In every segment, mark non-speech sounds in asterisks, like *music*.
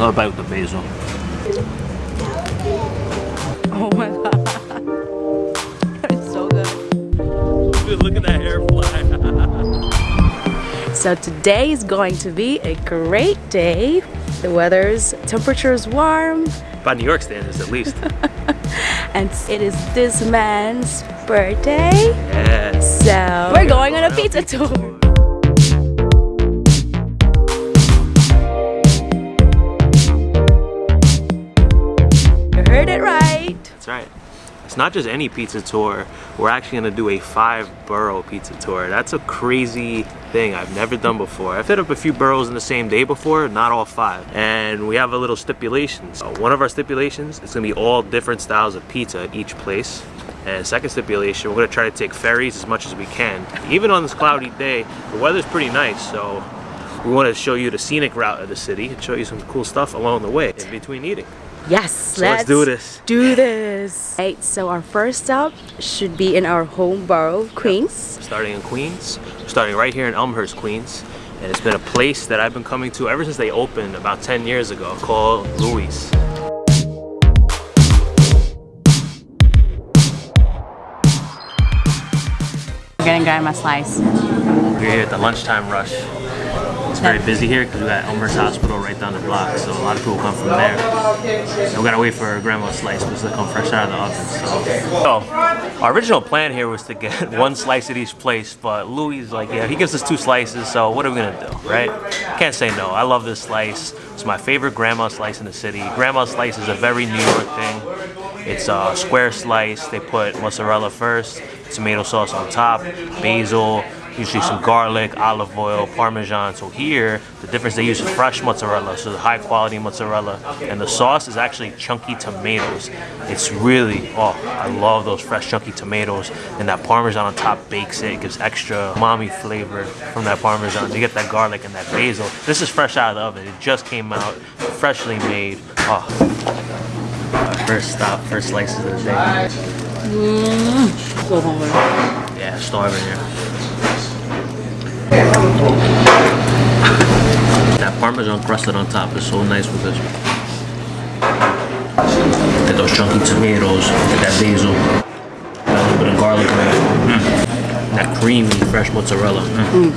Another about the basil. Oh my *laughs* god. It's so good. Dude, look at that hair fly. So today is going to be a great day. The weather's temperature is warm By New York standards, at least. *laughs* and it is this man's birthday. yes. So we're going on a pizza tour. Right. It's not just any pizza tour. We're actually gonna do a five borough pizza tour. That's a crazy thing I've never done before. I've hit up a few boroughs in the same day before, not all five. And we have a little stipulations. Uh, one of our stipulations is gonna be all different styles of pizza at each place. And second stipulation, we're gonna try to take ferries as much as we can. Even on this cloudy day, the weather's pretty nice, so we want to show you the scenic route of the city and show you some cool stuff along the way in between eating. Yes, So let's do this. Do this. Right, so our first stop should be in our home borough, Queens. starting in Queens, starting right here in Elmhurst, Queens. And it's been a place that I've been coming to ever since they opened about 10 years ago called Louis. We're gonna grab my slice. We're here at the lunchtime rush. Very busy here because we got Elmhurst Hospital right down the block, so a lot of people come from there. And we gotta wait for grandma's slice because they come fresh out of the oven. So. so, our original plan here was to get *laughs* one slice at each place, but Louis is like, yeah, he gives us two slices, so what are we gonna do, right? Can't say no. I love this slice. It's my favorite grandma slice in the city. Grandma slice is a very New York thing. It's a square slice. They put mozzarella first, tomato sauce on top, basil, usually some garlic, olive oil, parmesan. So here, the difference they use fresh mozzarella, so the high quality mozzarella. And the sauce is actually chunky tomatoes. It's really, oh, I love those fresh chunky tomatoes. And that parmesan on top bakes it, it gives extra umami flavor from that parmesan. You get that garlic and that basil. This is fresh out of the oven. It just came out, freshly made. Oh. First stop, first slices of the day. Mm, so hungry. Yeah, starving here. That parmesan crusted on top is so nice with this. Get those chunky tomatoes, get that basil, a little bit of garlic. Mm. That creamy fresh mozzarella. Mm.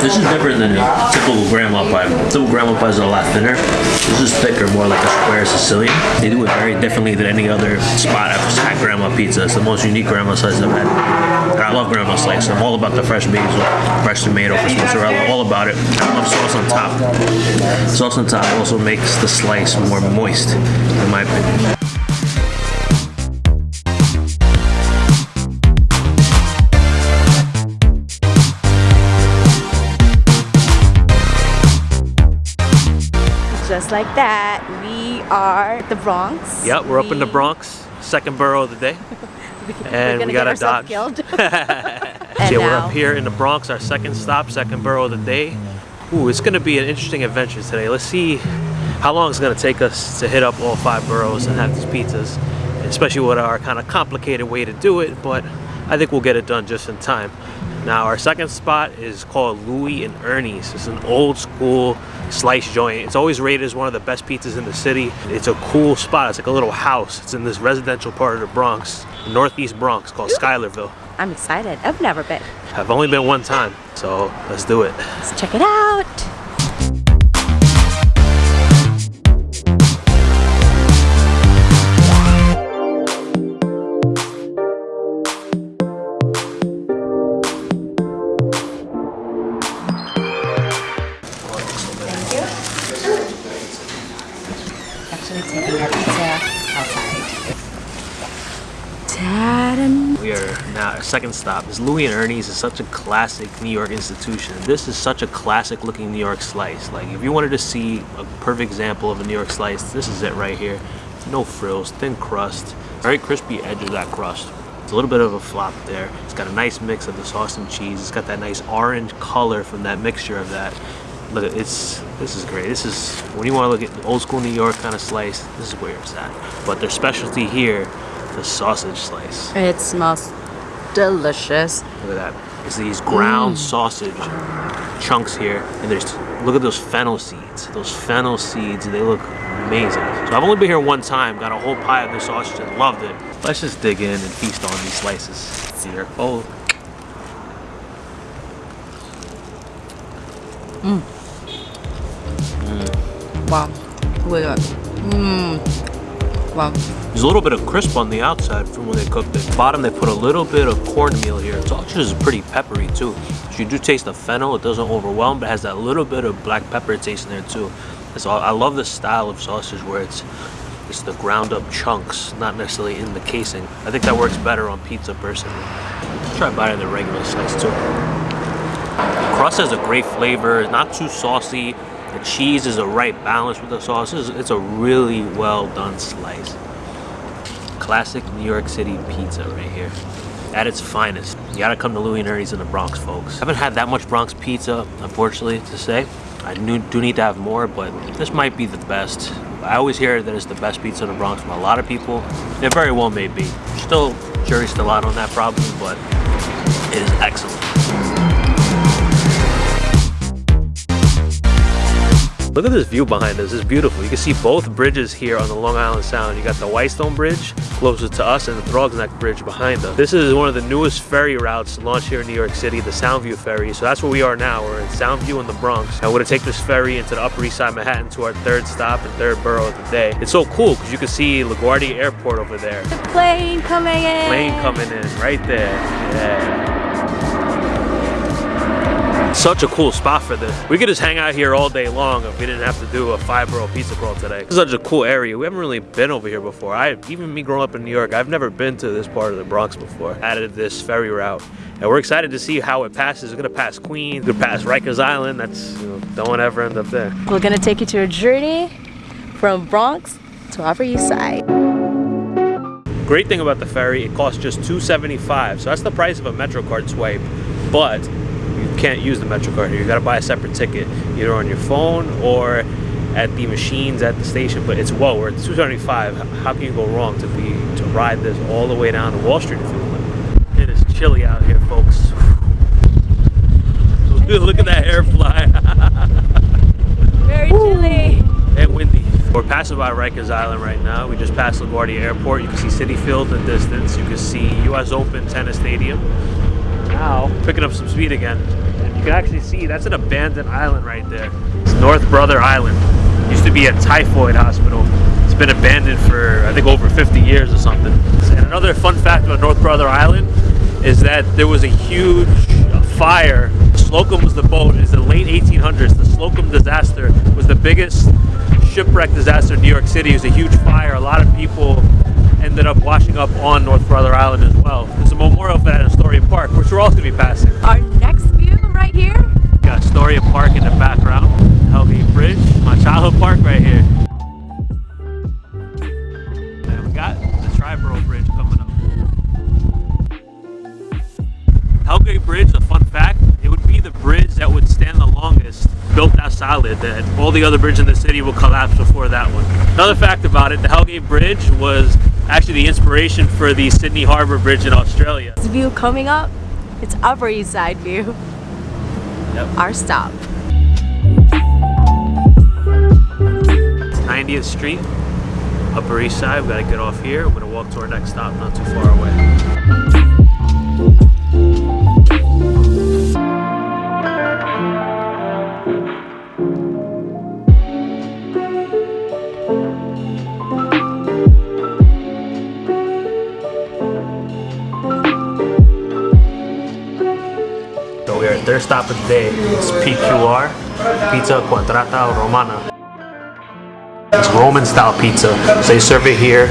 This is different than a typical grandma pie. Typical grandma pies are a lot thinner. This is thicker, more like a square Sicilian. They do it very differently than any other spot I've had grandma pizza. It's the most unique grandma size I've had. And I love grandma slice. I'm all about the fresh basil, fresh tomato, fresh mozzarella, all about it. I love sauce on top. Sauce on top also makes the slice more moist, in my opinion. Just like that, we are the Bronx. Yep, we're up in the Bronx, second borough of the day. *laughs* and we got a Dodge. killed. *laughs* Yeah, we're up here in the Bronx, our second stop, second borough of the day. Ooh, it's gonna be an interesting adventure today. Let's see how long it's gonna take us to hit up all five boroughs and have these pizzas, especially with our kind of complicated way to do it, but I think we'll get it done just in time. Now, our second spot is called Louie and Ernie's. It's an old school slice joint. It's always rated as one of the best pizzas in the city. It's a cool spot. It's like a little house. It's in this residential part of the Bronx, northeast Bronx, called Schuylerville. I'm excited. I've never been. I've only been one time, so let's do it. Let's check it out. Second stop. Is Louie and Ernie's is such a classic New York institution. This is such a classic looking New York slice. Like if you wanted to see a perfect example of a New York slice, this is it right here. No frills, thin crust, very crispy edge of that crust. It's a little bit of a flop there. It's got a nice mix of the sauce and cheese. It's got that nice orange color from that mixture of that. Look, it's this is great. This is when you want to look at old school New York kind of slice. This is where it's at. But their specialty here, the sausage slice. It smells delicious. Look at that. It's these ground mm. sausage chunks here, and there's look at those fennel seeds. Those fennel seeds, they look amazing. So I've only been here one time, got a whole pie of this sausage and loved it. Let's just dig in and feast on these slices See here. Oh. Mm. Mm. Wow. Really good. Mmm. There's a little bit of crisp on the outside from when they cooked it. Bottom, they put a little bit of cornmeal here. It's Sausage is pretty peppery too. So you do taste the fennel. It doesn't overwhelm, but it has that little bit of black pepper taste in there too. So I love this style of sausage where it's it's the ground up chunks, not necessarily in the casing. I think that works better on pizza personally. Try biting the regular slice too. The crust has a great flavor, not too saucy. The cheese is a right balance with the sauce. It's, a really well done slice. Classic New York City pizza right here. At its finest. You gotta come to Louie and Ernie's in the Bronx, folks. I haven't had that much Bronx pizza, unfortunately, to say. I do need to have more, but this might be the best. I always hear that it's the best pizza in the Bronx from a lot of people. It very well may be. Still, jury's still out on that probably, but it is excellent. Look at this view behind us. It's beautiful. You can see both bridges here on the Long Island Sound. You got the Whitestone Bridge closest to us and the Throgs Neck Bridge behind us. This is one of the newest ferry routes launched here in New York City, the Soundview Ferry. So that's where we are now. We're in Soundview in the Bronx. And we're gonna take this ferry into the Upper East Side of Manhattan to our third stop and third borough of the day. It's so cool because you can see LaGuardia Airport over there. Plane coming in. Plane coming in right there. Yeah. Such a cool spot for this. We could just hang out here all day long if we didn't have to do a five borough pizza crawl today. This is such a cool area. We haven't really been over here before. I even me growing up in New York, I've never been to this part of the Bronx before. Added this ferry route. And we're excited to see how it passes. It's gonna pass Queens, it's gonna pass Rikers Island. That's, you know, don't ever end up there. We're gonna take you to a journey from Bronx to Upper East Side. Great thing about the ferry, it costs just $2.75. So that's the price of a MetroCard swipe. But can't use the MetroCard here. You gotta buy a separate ticket, either on your phone or at the machines at the station. But it's whoa, we're at 275. How can you go wrong to be to ride this all the way down to Wall Street if you want? It is chilly out here, folks. *laughs* Look at that air fly. *laughs* Very chilly. and windy. We're passing by Rikers Island right now. We just passed LaGuardia Airport. You can see Citi Field in the distance. You can see US Open Tennis Stadium. Now, picking up some speed again. And you can actually see that's an abandoned island right there. It's North Brother Island. Used to be a typhoid hospital. It's been abandoned for, I think, over 50 years or something. And another fun fact about North Brother Island is that there was a huge uh, fire. Slocum was the boat. It's the late 1800s. The Slocum disaster was the biggest shipwreck disaster in New York City. It was a huge fire. A lot of people ended up washing up on North Brother Island as well. There's a memorial for that in Astoria Park, which we're also going to be passing. Our next view right here. Got Astoria Park in the background, Hellgate Bridge, my childhood park right here. Solid, that all the other bridges in the city will collapse before that one. Another fact about it, the Hellgate Bridge was actually the inspiration for the Sydney Harbour Bridge in Australia. This view coming up, it's Upper East Side view. Yep. Our stop. 90th Street, Upper East Side. We gotta get off here. We're gonna walk to our next stop, not too far away. Stop of the day. It's PQR, Pizza Quadrata Romana. It's Roman style pizza. So they serve it here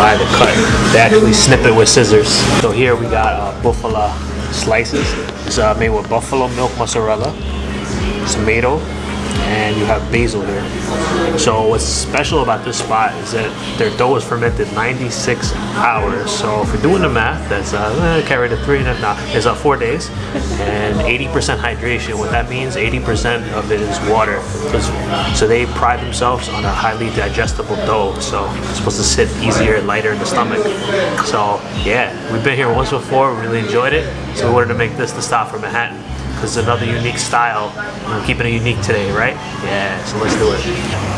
by the cut. They actually snip it with scissors. So here we got uh, buffalo slices. It's uh, made with buffalo milk mozzarella, tomato, and you have basil here. So what's special about this spot is that their dough is fermented 96 hours. So if you're doing the math, that's uh, eh, carry the three and a nah, it's uh, four days and 80% hydration. What that means, 80% of it is water. So, so they pride themselves on a highly digestible dough. So it's supposed to sit easier, lighter in the stomach. So yeah, we've been here once before. We really enjoyed it. So we wanted to make this the stop for Manhattan. Because another unique style. We're keeping it unique today, right? Yeah, so let's do it.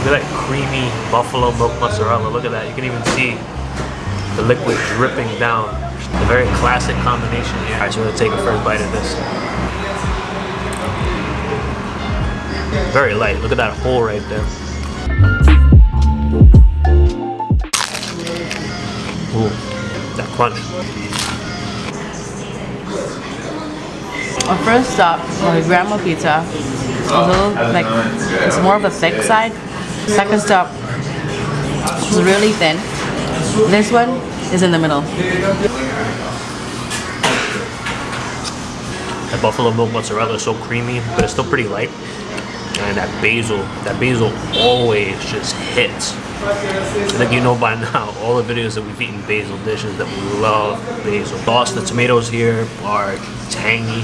Look at that creamy buffalo milk mozzarella. Look at that. You can even see the liquid dripping down. A very classic combination here. All right, so we're gonna take a first bite of this. Very light. Look at that hole right there. Ooh, that crunch. Our first stop was Grandma Pizza. It's a little like it's more of a thick side. Second stop was really thin. This one is in the middle. That buffalo milk mozzarella is so creamy, but it's still pretty light. And that basil, that basil always just hits. Think you know by now, all the videos that we've eaten basil dishes that we love basil. Sauce, the tomatoes here are tangy.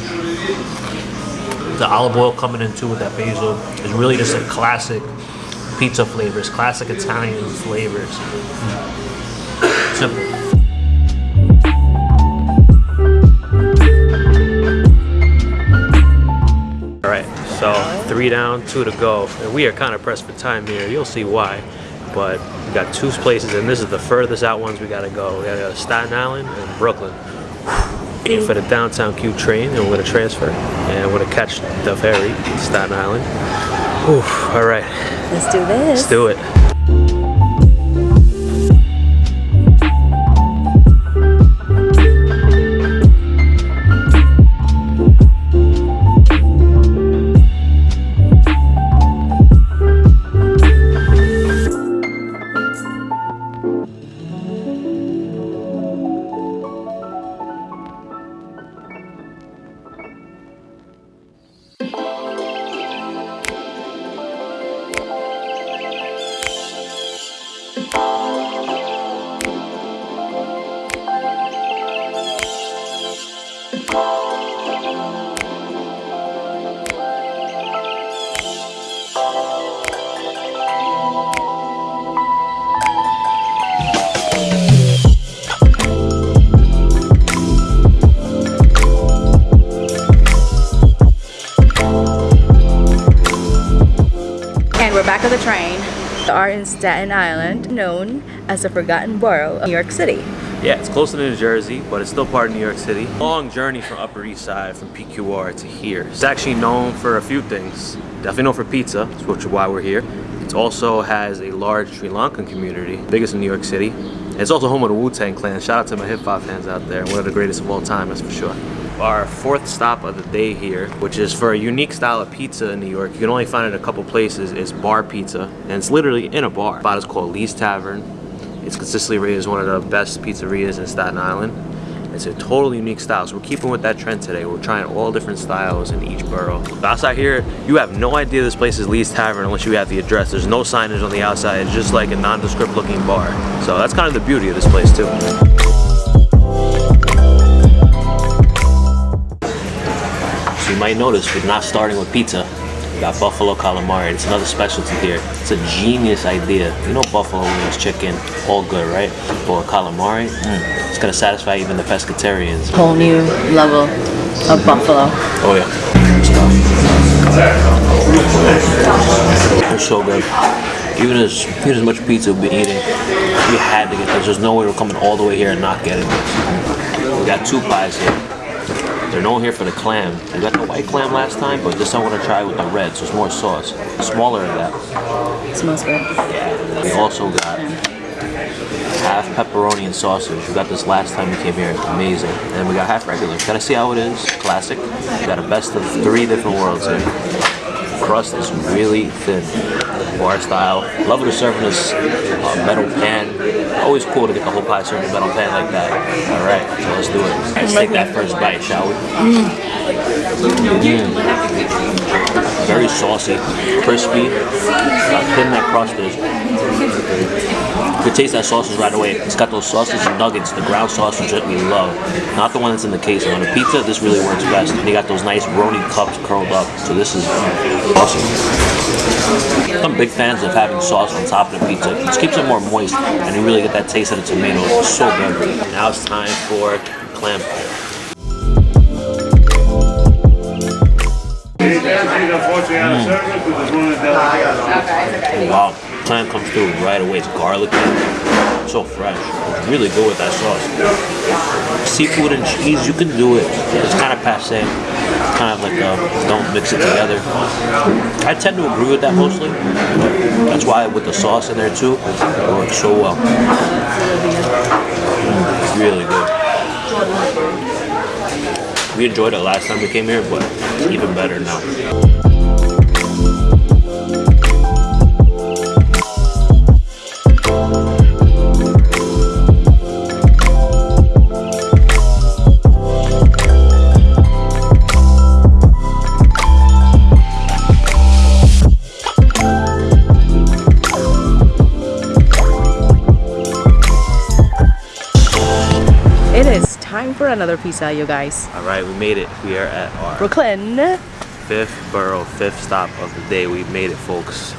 The olive oil coming in too with that basil is really just a classic pizza flavors, classic Italian flavors. Simple. All right, so three down, two to go, and we are kind of pressed for time here. You'll see why, but we got two places, and this is the furthest out ones we gotta go. We gotta go to Staten Island and Brooklyn. For the downtown Q train, and we're gonna transfer, and we're gonna catch the ferry to Staten Island. Whew, all right, Let's do this. let's do it. We're back on the train. We are in Staten Island, known as the Forgotten Borough of New York City. Yeah, it's closer to New Jersey, but it's still part of New York City. Long journey from Upper East Side, from PQR to here. It's actually known for a few things. Definitely known for pizza, which is why we're here. It also has a large Sri Lankan community, biggest in New York City. It's also home of the Wu-Tang Clan. Shout out to my hip hop fans out there. One of the greatest of all time, that's for sure. Our fourth stop of the day here, which is for a unique style of pizza in New York. You can only find it a couple places, It's bar pizza. And it's literally in a bar. The spot is called Lee's Tavern. It's consistently rated as one of the best pizzerias in Staten Island. It's a totally unique style. So we're keeping with that trend today. We're trying all different styles in each borough. Outside here, you have no idea this place is Lee's Tavern unless you have the address. There's no signage on the outside. It's just like a nondescript looking bar. So that's kind of the beauty of this place too. So you might notice we're not starting with pizza. We got buffalo calamari. It's another specialty here. It's a genius idea. You know buffalo wings, chicken, all good, right? But calamari, mm, it's gonna satisfy even the pescatarians. Whole new level of buffalo. Oh yeah. It's so good. Even as even as much pizza we've been eating, we had to get this. There's no way we're coming all the way here and not getting this. We got two pies here. They're known here for the clam. We got the white clam last time, but this time we're gonna try with the red, so it's more sauce. Smaller than that. It smells good. We also got half pepperoni and sausage. We got this last time we came here. Amazing. And we got half regular. Gotta see how it is. Classic. We got a best of three different worlds here. Crust is really thin. Bar style. Love to serve in this uh, metal pan. Always cool to get the whole pie served in a metal pan like that. All right, so let's do it. Let's take that first bite, shall we? Mm. Very saucy, crispy. How thin that crust is. You can taste that sausage right away. It's got those sausage nuggets, the ground sausage that we love. Not the one that's in the case. On a pizza, this really works best. And you got those nice roni cups curled up. So this is awesome. I'm big fans of having sauce on top of the pizza. It just keeps it more moist, and you really get that taste of the tomatoes. It's so good. Now it's time for clam pie. Wow, plant comes through right away. It's garlicky, so fresh. It's really good with that sauce. Seafood and cheese, you can do it. It's kind of passe. Kind of like a, don't mix it together. I tend to agree with that mostly. That's why with the sauce in there too, it works so well. Mm, really good. We enjoyed it last time we came here, but it's even better now. Another pizza, you guys. All right, we made it. We are at our Brooklyn. fifth borough, fifth stop of the day. We made it, folks.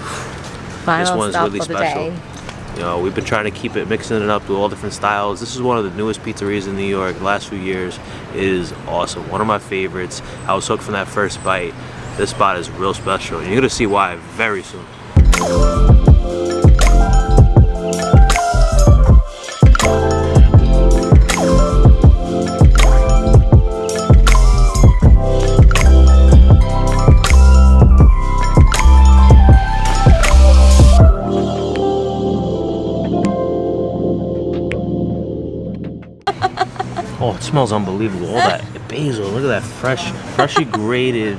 Final this one's really special. day. You know, we've been trying to keep it, mixing it up with all different styles. This is one of the newest pizzerias in New York. The last few years it is awesome. One of my favorites. I was hooked from that first bite. This spot is real special. You're gonna see why very soon. Oh, it smells unbelievable. All that *laughs* basil, look at that fresh, freshly grated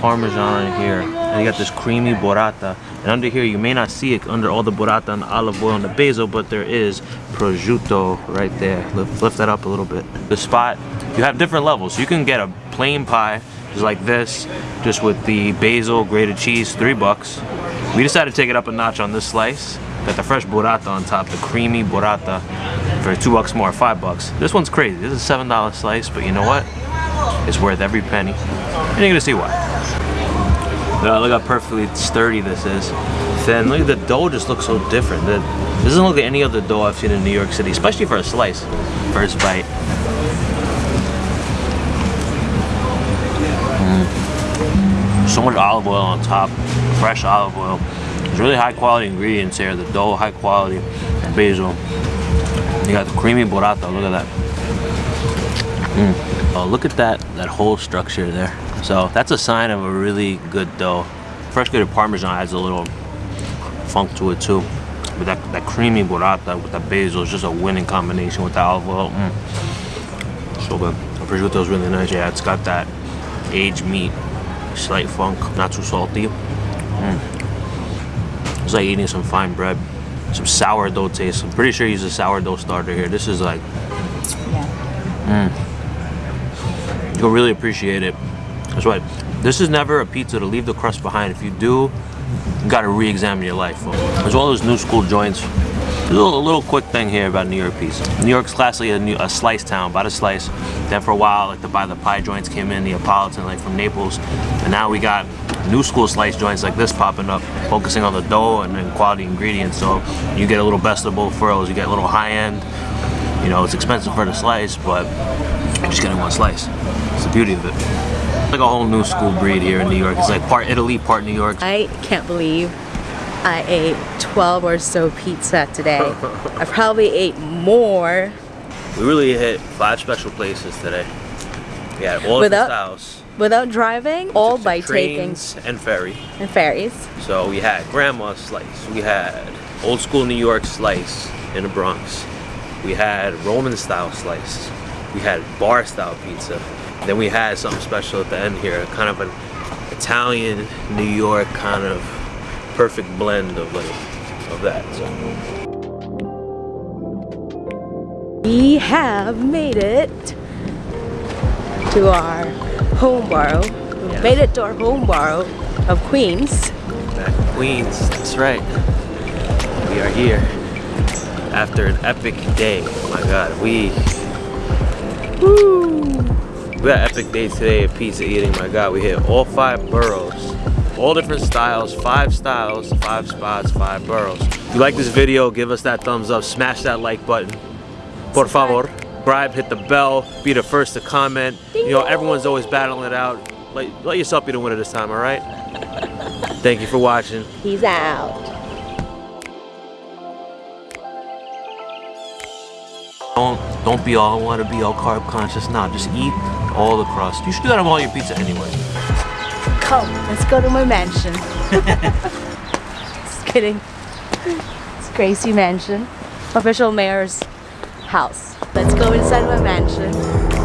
parmesan in here. And you got this creamy burrata. And under here, you may not see it under all the burrata and the olive oil and the basil, but there is prosciutto right there. Lift, lift that up a little bit. The spot, you have different levels. You can get a plain pie, just like this, just with the basil, grated cheese, three bucks. We decided to take it up a notch on this slice. Got the fresh burrata on top, the creamy burrata for two bucks more, five bucks. This one's crazy. This is a seven dollar slice, but you know what? It's worth every penny. And you're gonna see why. Look how perfectly sturdy this is. Then look at the dough just looks so different. It doesn't look like any other dough I've seen in New York City, especially for a slice. First bite. Mm. So much olive oil on top, fresh olive oil. Really high quality ingredients here. The dough, high quality, basil. You got the creamy burrata. Look at that. Mm. Oh, look at that that whole structure there. So that's a sign of a really good dough. Fresh grated parmesan adds a little funk to it too. But that, that creamy burrata with that basil is just a winning combination with the olive oil. Mm. So good. The prosciutto is really nice. Yeah, it's got that aged meat, slight funk, not too salty. Mm. It's like eating some fine bread. Some sourdough taste. I'm pretty sure he's a sourdough starter here. This is like, Yeah. mm. you'll really appreciate it. That's why this is never a pizza to leave the crust behind. If you do, you gotta re-examine your life. As well as new school joints. A little, a little quick thing here about New York pizza. New York's classically a, new, a slice town, by the slice. Then for a while, like the by the pie joints came in, Neapolitan, like from Naples. And now we got new school slice joints like this popping up, focusing on the dough and, and quality ingredients. So you get a little best of both worlds. You get a little high end. You know, it's expensive for the slice, but you're just getting one slice. It's the beauty of it. It's Like a whole new school breed here in New York. It's like part Italy, part New York. I can't believe I ate 12 or so pizza today. *laughs* I probably ate more We really hit five special places today. We had all Without- different styles. Without driving, all by some taking trains and ferry. and ferries. So we had grandma slice. We had old school New York slice in the Bronx. We had Roman style slice. We had bar style pizza. Then we had something special at the end here, kind of an Italian New York kind of perfect blend of like of that. So We have made it to our home borough. Yeah. made it to our home borough of Queens. Back in Queens, that's right. We are here after an epic day. Oh my god, we Woo! we had an epic day today of pizza eating. My god, we hit all five boroughs. All different styles, five styles, five spots, five boroughs. If you like this video, give us that thumbs up, smash that like button. Por favor. Subscribe, hit the bell, be the first to comment. Ding You know, everyone's always battling it out. let, let yourself be the winner this time, all right? *laughs* Thank you for watching. He's out. Don't don't be all want to be all carb conscious now. Just eat all the crust. You should do that on all your pizza anyway. Come, let's go to my mansion. *laughs* Just kidding. It's Gracie Mansion, official mayor's house. Let's go inside my mansion.